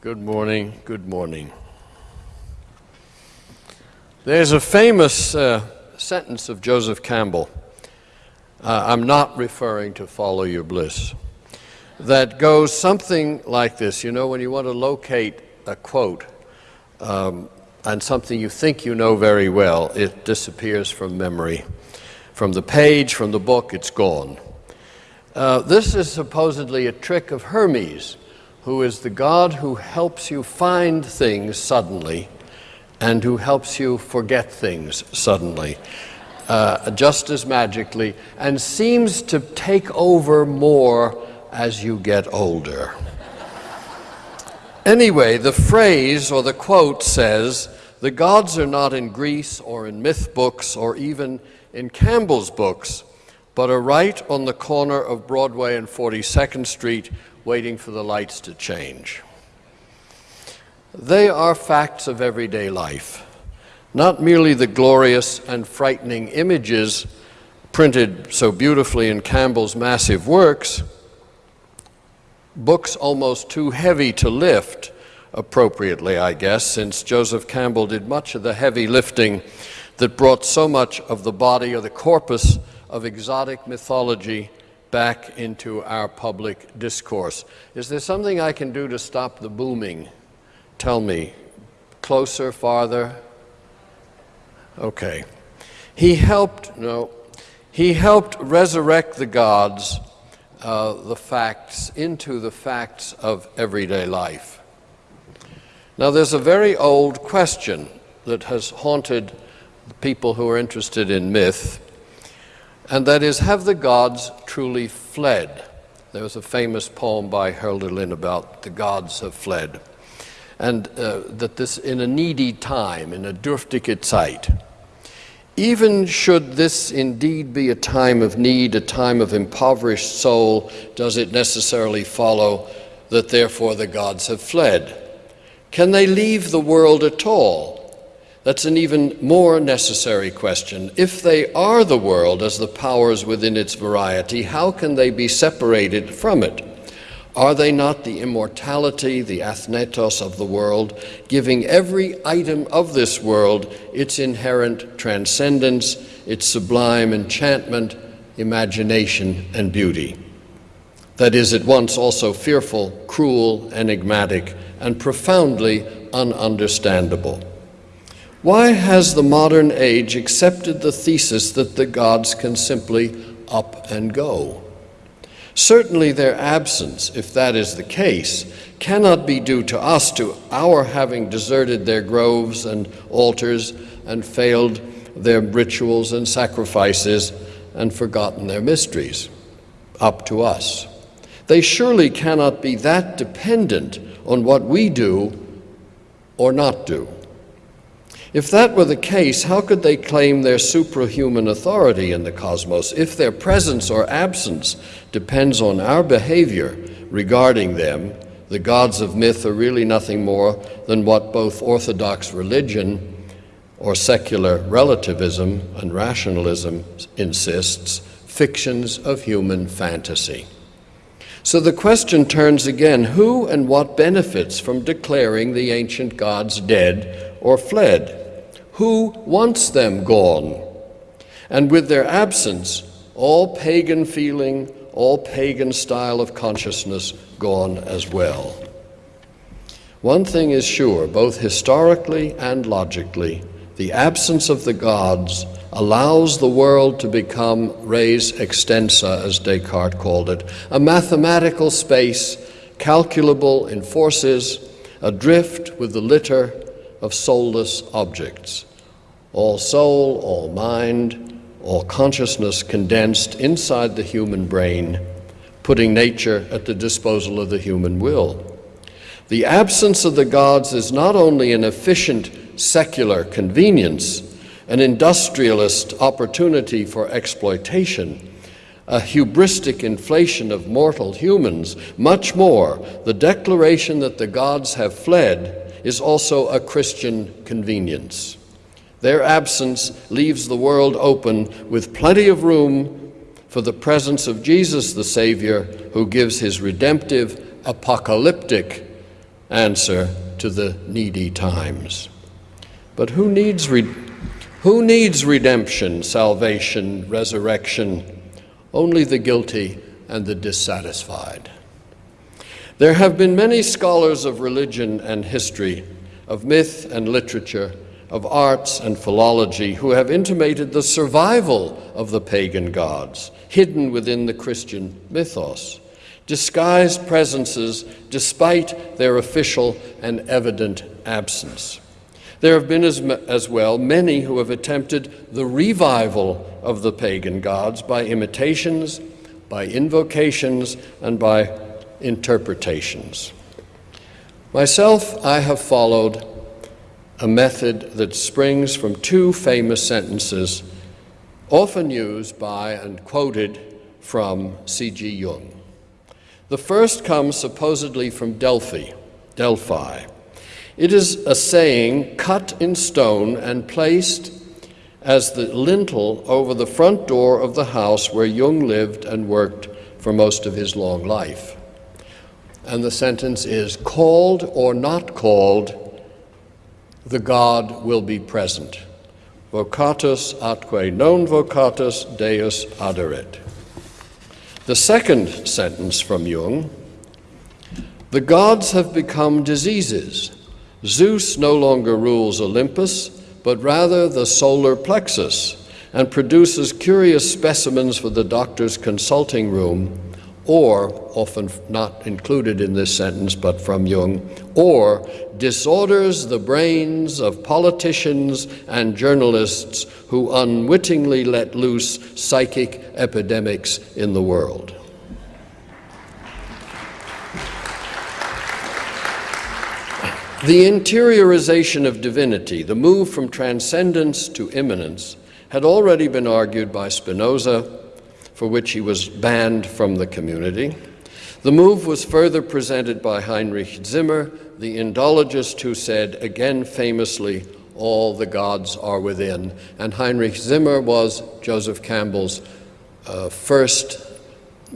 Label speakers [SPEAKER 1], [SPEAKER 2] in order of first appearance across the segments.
[SPEAKER 1] Good morning, good morning. There's a famous uh, sentence of Joseph Campbell. Uh, I'm not referring to Follow Your Bliss. That goes something like this. You know, when you want to locate a quote um, and something you think you know very well, it disappears from memory. From the page, from the book, it's gone. Uh, this is supposedly a trick of Hermes who is the God who helps you find things suddenly and who helps you forget things suddenly, uh, just as magically, and seems to take over more as you get older. Anyway, the phrase or the quote says, the gods are not in Greece or in myth books or even in Campbell's books, but are right on the corner of Broadway and 42nd Street waiting for the lights to change. They are facts of everyday life, not merely the glorious and frightening images printed so beautifully in Campbell's massive works, books almost too heavy to lift, appropriately, I guess, since Joseph Campbell did much of the heavy lifting that brought so much of the body or the corpus of exotic mythology back into our public discourse. Is there something I can do to stop the booming? Tell me. Closer, farther? Okay. He helped, no, he helped resurrect the gods, uh, the facts, into the facts of everyday life. Now, there's a very old question that has haunted people who are interested in myth and that is, have the gods truly fled? There was a famous poem by Hölderlin about the gods have fled. And uh, that this, in a needy time, in a dürftige Zeit, even should this indeed be a time of need, a time of impoverished soul, does it necessarily follow that therefore the gods have fled? Can they leave the world at all? That's an even more necessary question. If they are the world as the powers within its variety, how can they be separated from it? Are they not the immortality, the athanatos of the world, giving every item of this world its inherent transcendence, its sublime enchantment, imagination, and beauty? That is at once also fearful, cruel, enigmatic, and profoundly ununderstandable. Why has the modern age accepted the thesis that the gods can simply up and go? Certainly their absence, if that is the case, cannot be due to us, to our having deserted their groves and altars and failed their rituals and sacrifices and forgotten their mysteries. Up to us. They surely cannot be that dependent on what we do or not do. If that were the case, how could they claim their suprahuman authority in the cosmos if their presence or absence depends on our behavior regarding them? The gods of myth are really nothing more than what both Orthodox religion or secular relativism and rationalism insists fictions of human fantasy. So the question turns again who and what benefits from declaring the ancient gods dead or fled? Who wants them gone? And with their absence, all pagan feeling, all pagan style of consciousness gone as well. One thing is sure, both historically and logically, the absence of the gods allows the world to become res extensa, as Descartes called it, a mathematical space calculable in forces, adrift with the litter of soulless objects all soul, all mind, all consciousness condensed inside the human brain, putting nature at the disposal of the human will. The absence of the gods is not only an efficient secular convenience, an industrialist opportunity for exploitation, a hubristic inflation of mortal humans, much more, the declaration that the gods have fled is also a Christian convenience. Their absence leaves the world open with plenty of room for the presence of Jesus the Savior, who gives his redemptive, apocalyptic answer to the needy times. But who needs, who needs redemption, salvation, resurrection? Only the guilty and the dissatisfied. There have been many scholars of religion and history, of myth and literature, of arts and philology who have intimated the survival of the pagan gods hidden within the Christian mythos, disguised presences despite their official and evident absence. There have been as, as, well many who have attempted the revival of the pagan gods by imitations, by invocations, and by interpretations. Myself, I have followed a method that springs from two famous sentences often used by and quoted from C.G. Jung. The first comes supposedly from Delphi, Delphi. It is a saying cut in stone and placed as the lintel over the front door of the house where Jung lived and worked for most of his long life. And the sentence is called or not called, the God will be present. Vocatus atque non vocatus Deus aderit. The second sentence from Jung the gods have become diseases. Zeus no longer rules Olympus, but rather the solar plexus, and produces curious specimens for the doctor's consulting room or, often not included in this sentence but from Jung, or disorders the brains of politicians and journalists who unwittingly let loose psychic epidemics in the world. The interiorization of divinity, the move from transcendence to immanence, had already been argued by Spinoza for which he was banned from the community. The move was further presented by Heinrich Zimmer, the Indologist, who said, again famously, all the gods are within. And Heinrich Zimmer was Joseph Campbell's uh, first,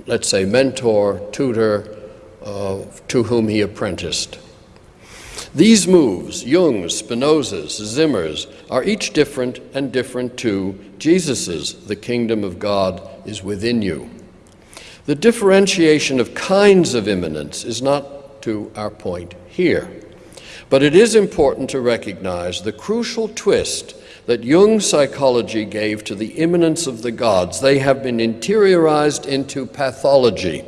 [SPEAKER 1] let's say, mentor, tutor, uh, to whom he apprenticed. These moves, Jung's, Spinoza's, Zimmer's, are each different and different to Jesus's, the kingdom of God is within you. The differentiation of kinds of immanence is not to our point here, but it is important to recognize the crucial twist that Jung's psychology gave to the immanence of the gods. They have been interiorized into pathology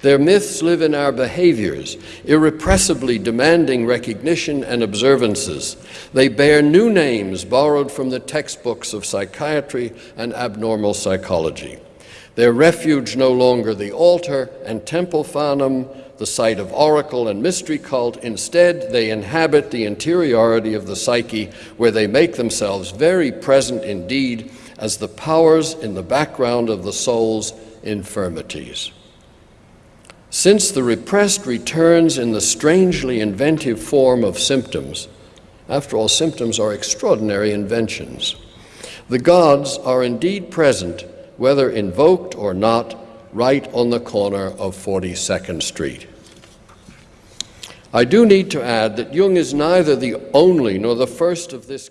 [SPEAKER 1] their myths live in our behaviors, irrepressibly demanding recognition and observances. They bear new names borrowed from the textbooks of psychiatry and abnormal psychology. Their refuge no longer the altar and temple fanum, the site of oracle and mystery cult. Instead, they inhabit the interiority of the psyche, where they make themselves very present indeed as the powers in the background of the soul's infirmities. Since the repressed returns in the strangely inventive form of symptoms, after all, symptoms are extraordinary inventions, the gods are indeed present, whether invoked or not, right on the corner of 42nd Street. I do need to add that Jung is neither the only nor the first of this.